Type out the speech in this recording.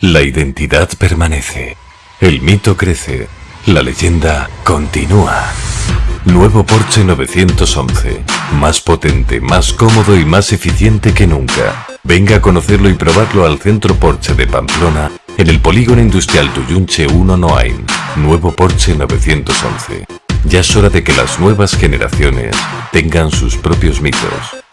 La identidad permanece. El mito crece. La leyenda continúa. Nuevo Porsche 911. Más potente, más cómodo y más eficiente que nunca. Venga a conocerlo y probarlo al Centro Porsche de Pamplona, en el Polígono Industrial Tuyunche 1 Noain. Nuevo Porsche 911. Ya es hora de que las nuevas generaciones tengan sus propios mitos.